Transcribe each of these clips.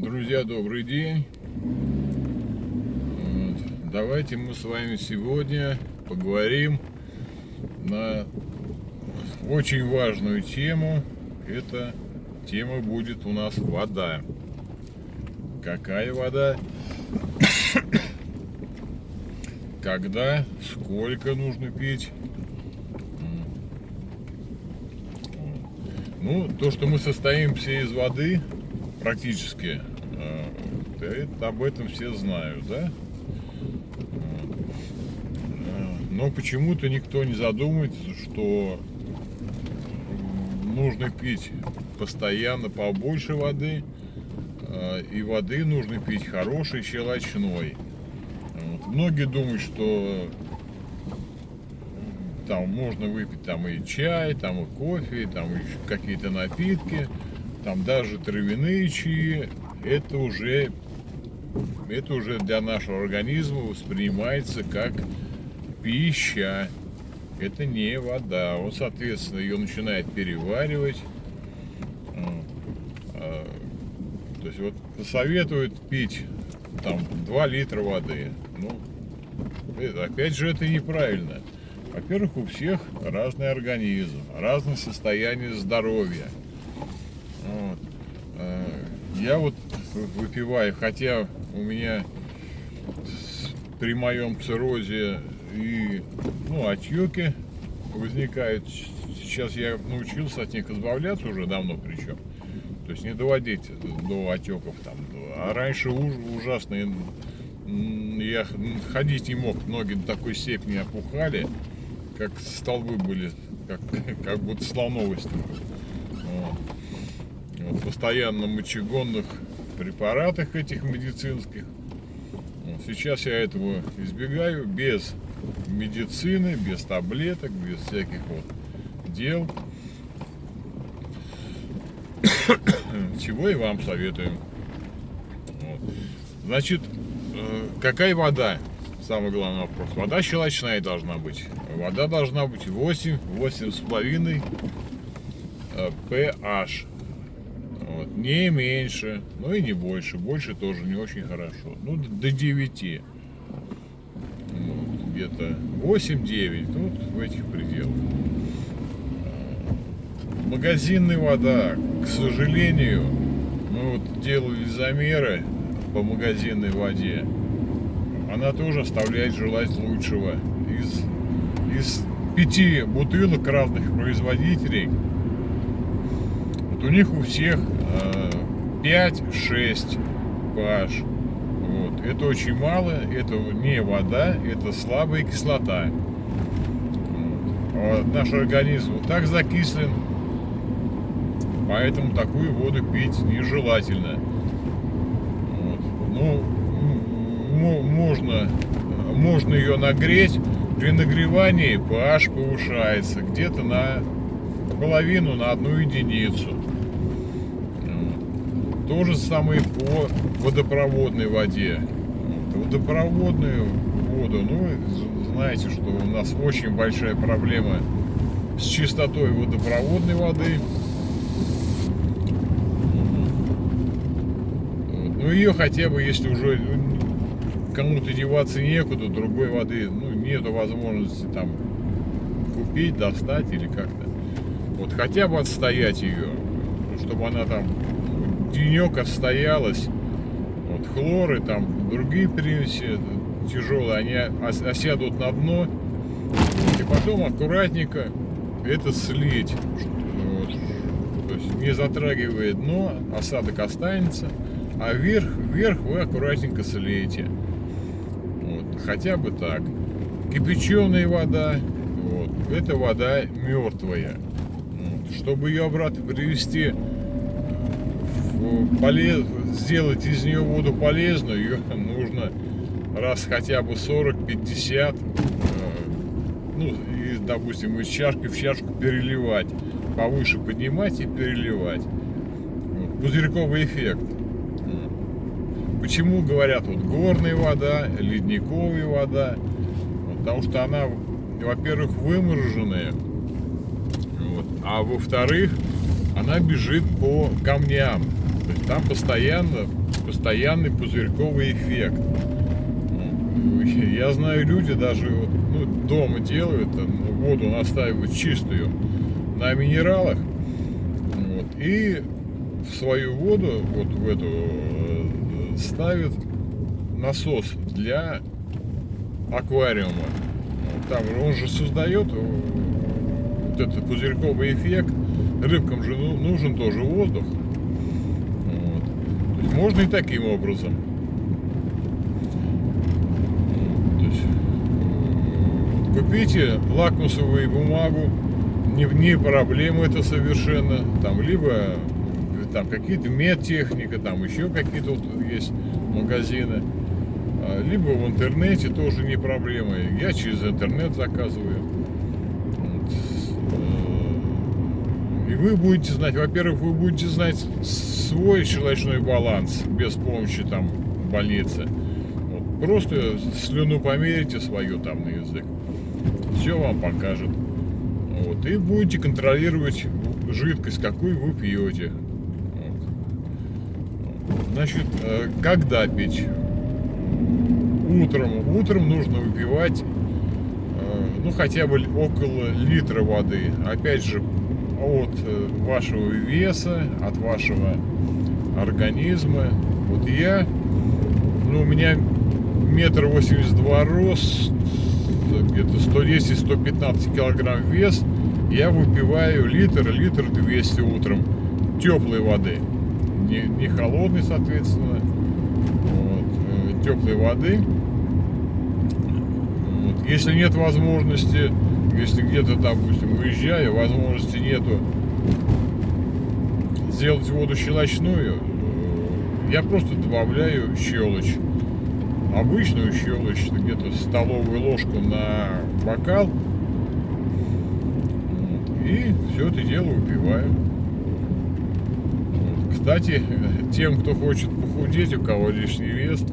Друзья, добрый день. Давайте мы с вами сегодня поговорим на очень важную тему. Эта тема будет у нас вода. Какая вода? Когда, сколько нужно пить? Ну, то, что мы состоим все из воды, практически, э, об этом все знают, да? Э, но почему-то никто не задумывается, что нужно пить постоянно побольше воды, э, и воды нужно пить хорошей, щелочной. Многие думают, что там можно выпить там и чай, там и кофе, там и какие-то напитки, там даже травяные чаи, это уже, это уже для нашего организма воспринимается как пища. Это не вода. Он, соответственно, ее начинает переваривать. А, то есть вот советуют пить там 2 литра воды. Ну, опять же, это неправильно. Во-первых, у всех разный организм, разное состояние здоровья. Я вот выпиваю, хотя у меня при моем циррозе и ну, отеки возникают. Сейчас я научился от них избавляться уже давно причем. То есть не доводить до отеков там. А раньше уж, ужасно. Я ходить не мог, ноги до такой степени опухали как столбы были, как, как будто слоновости. Вот. Постоянно мочегонных препаратах этих медицинских. Сейчас я этого избегаю без медицины, без таблеток, без всяких вот дел. Чего и вам советуем. Вот. Значит, э, какая вода? самый главный вопрос. Вода щелочная должна быть. Вода должна быть 8, 8,5 pH. Вот. Не меньше, но и не больше. Больше тоже не очень хорошо. Ну, до 9. Вот, Где-то 8-9. Вот в этих пределах. Магазинная вода, к сожалению, мы вот делали замеры по магазинной воде она тоже оставляет желать лучшего. Из, из пяти бутылок разных производителей, вот у них у всех э, 5-6 pH. Вот. Это очень мало, это не вода, это слабая кислота. Вот. А наш организм вот так закислен, поэтому такую воду пить нежелательно. Вот. Ну, можно, можно ее нагреть. При нагревании pH повышается где-то на половину, на одну единицу. То же самое по водопроводной воде. Водопроводную воду, ну, знаете, что у нас очень большая проблема с чистотой водопроводной воды. Ну, ее хотя бы, если уже кому-то деваться некуда, другой воды, ну, нету возможности там купить, достать или как-то. Вот хотя бы отстоять ее, чтобы она там денек отстоялась. Вот хлоры, там другие примеси тяжелые, они осядут на дно. И потом аккуратненько это слить. Вот. То есть не затрагивая дно, осадок останется. А вверх, вверх вы аккуратненько слеете хотя бы так. Кипяченая вода, вот, это вода мертвая. Вот, чтобы ее обратно привести, полез, сделать из нее воду полезную, ее нужно раз хотя бы 40-50, э, ну, и, допустим, из чашки в чашку переливать, повыше поднимать и переливать. Пузырьковый эффект. Почему говорят вот горная вода, ледниковая вода? Потому что она, во-первых, вымороженная, вот, а во-вторых, она бежит по камням. Там постоянно постоянный пузырьковый эффект. Я знаю, люди даже вот, ну, дома делают, воду настаивают чистую на минералах. Вот, и в свою воду, вот в эту, э, ставят насос для аквариума. Там он же создает э, вот этот пузырьковый эффект. Рыбкам же ну, нужен тоже воздух. Можно и таким образом. Э, купите лакмусовую бумагу, не, не проблема это совершенно. Там либо там какие-то медтехника, там еще какие-то вот есть магазины. А, либо в интернете тоже не проблема. Я через интернет заказываю. Э, и вы будете знать, во-первых, вы будете знать свой щелочной баланс без помощи там больницы. Вот, просто слюну померите свою там на язык. Все вам покажет. Вот, и будете контролировать жидкость, какую вы пьете. Значит, э, когда пить? Утром. Утром нужно выпивать, э, ну, хотя бы около литра воды. Опять же, от э, вашего веса, от вашего организма. Вот я, ну, у меня метр восемьдесят два рост, где-то 110-115 килограмм вес, я выпиваю литр, литр 200 утром теплой воды не, не холодной, соответственно, вот, э, теплой воды. Вот. Если нет возможности, если где-то, допустим, выезжаю, возможности нету сделать воду щелочную, э, я просто добавляю щелочь. Обычную щелочь, где-то столовую ложку на бокал. И все это дело выпиваю. Кстати, тем, кто хочет похудеть, у кого лишний вес,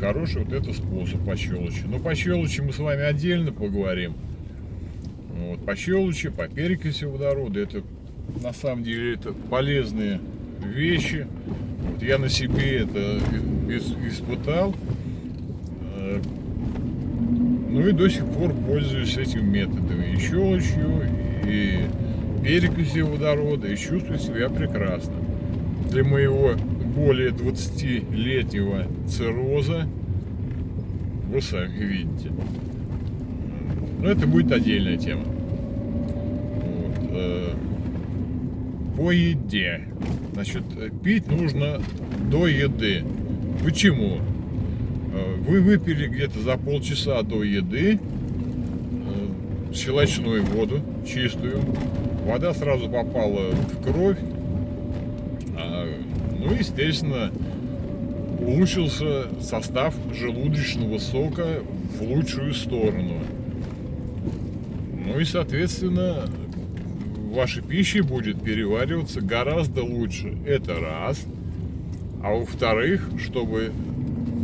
хороший вот этот способ по щелочи. Но по щелочи мы с вами отдельно поговорим. Вот, по щелочи, по перекиси водорода, это на самом деле это полезные вещи. Вот я на себе это испытал. Э, ну и до сих пор пользуюсь этими методами. И щелочью, и перекисью водорода, и чувствую себя прекрасно для моего более 20-летнего цирроза, вы сами видите. Но это будет отдельная тема. Вот. Э, по еде. Значит, пить нужно до еды. Почему? Э, вы выпили где-то за полчаса до еды э, щелочную воду, чистую. Вода сразу попала в кровь, ну, естественно, улучшился состав желудочного сока в лучшую сторону. Ну и, соответственно, ваша пища будет перевариваться гораздо лучше. Это раз. А во-вторых, чтобы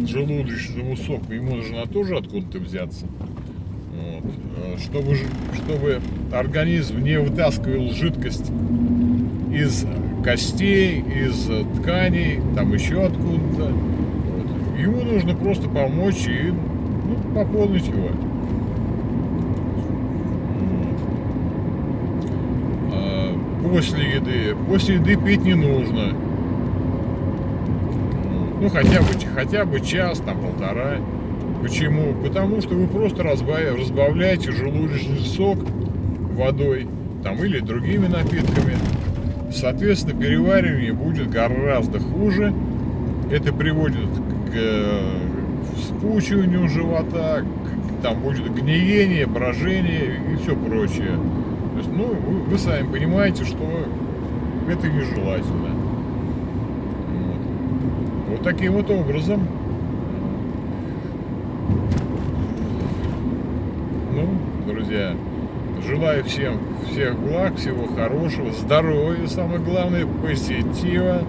желудочному соку ему нужно тоже откуда-то взяться. Вот. Э, чтобы, чтобы организм не вытаскивал жидкость из костей, из тканей, там еще откуда-то. Вот. Ему нужно просто помочь и ну, пополнить его. А после еды, после еды пить не нужно. Ну, хотя бы, хотя бы час, там, полтора. Почему? Потому что вы просто разбавляете желудочный сок водой, там, или другими напитками. Соответственно, переваривание будет гораздо хуже. Это приводит к вспучиванию живота, к, там будет гниение, брожение и все прочее. Ну, вы, вы сами понимаете, что это нежелательно. Вот. вот таким вот образом. Ну, друзья, Желаю всем всех благ, всего хорошего, здоровья, самое главное, позитива,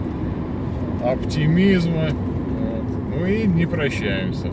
оптимизма. Вот. Ну и не прощаемся.